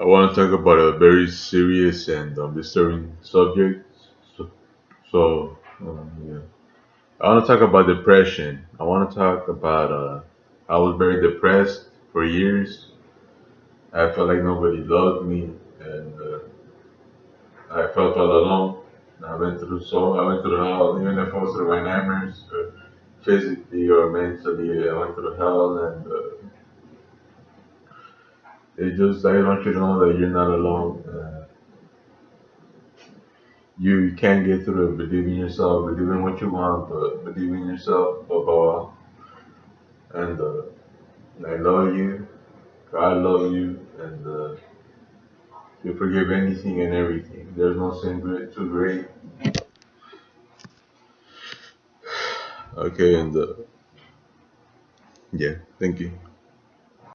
I want to talk about a very serious and um, disturbing subject. So, so um, yeah, I want to talk about depression. I want to talk about. Uh, I was very depressed for years. I felt like nobody loved me, and uh, I felt all alone. I went through so I went through hell, even if I was through my nightmares, uh, physically or mentally. I went through hell, and it just I want you to know that you're not alone. Uh, you you can get through it. Believe in yourself. Believe in what you want, but believe in yourself above all. And uh, I love you. God love you, and uh, you forgive anything and everything. There's no sin great, too great. Okay, and uh, yeah, thank you.